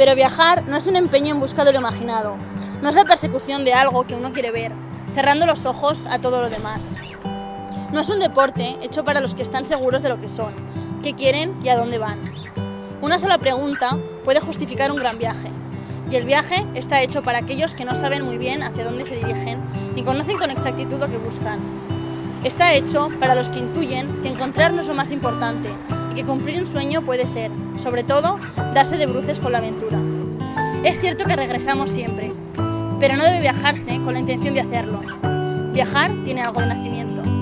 Pero viajar no es un empeño en busca de lo imaginado, no es la persecución de algo que uno quiere ver, cerrando los ojos a todo lo demás. No es un deporte hecho para los que están seguros de lo que son, qué quieren y a dónde van. Una sola pregunta puede justificar un gran viaje, y el viaje está hecho para aquellos que no saben muy bien hacia dónde se dirigen ni conocen con exactitud lo que buscan. Está hecho para los que intuyen que encontrar no es lo más importante y que cumplir un sueño puede ser, sobre todo, darse de bruces con la aventura. Es cierto que regresamos siempre, pero no debe viajarse con la intención de hacerlo. Viajar tiene algo de nacimiento.